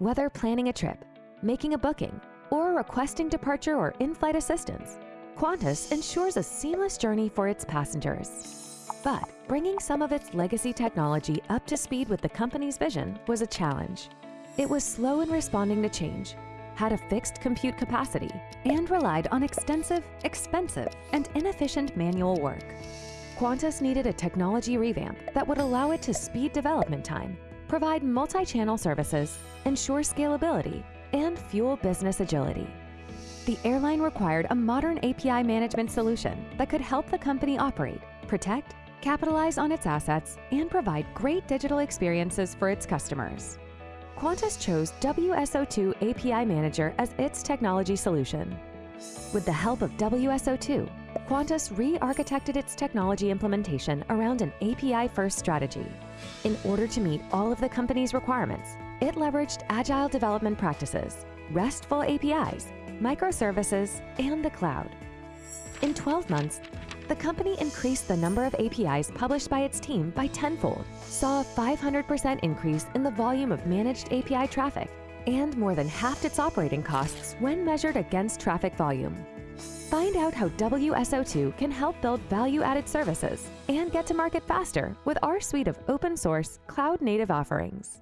Whether planning a trip, making a booking, or requesting departure or in-flight assistance, Qantas ensures a seamless journey for its passengers. But bringing some of its legacy technology up to speed with the company's vision was a challenge. It was slow in responding to change, had a fixed compute capacity, and relied on extensive, expensive, and inefficient manual work. Qantas needed a technology revamp that would allow it to speed development time, provide multi-channel services, ensure scalability, and fuel business agility. The airline required a modern API management solution that could help the company operate, protect, capitalize on its assets, and provide great digital experiences for its customers. Qantas chose WSO2 API Manager as its technology solution. With the help of WSO2, Qantas re-architected its technology implementation around an API-first strategy. In order to meet all of the company's requirements, it leveraged agile development practices, RESTful APIs, microservices, and the cloud. In 12 months, the company increased the number of APIs published by its team by tenfold, saw a 500% increase in the volume of managed API traffic, and more than halved its operating costs when measured against traffic volume. Find out how WSO2 can help build value-added services and get to market faster with our suite of open source, cloud-native offerings.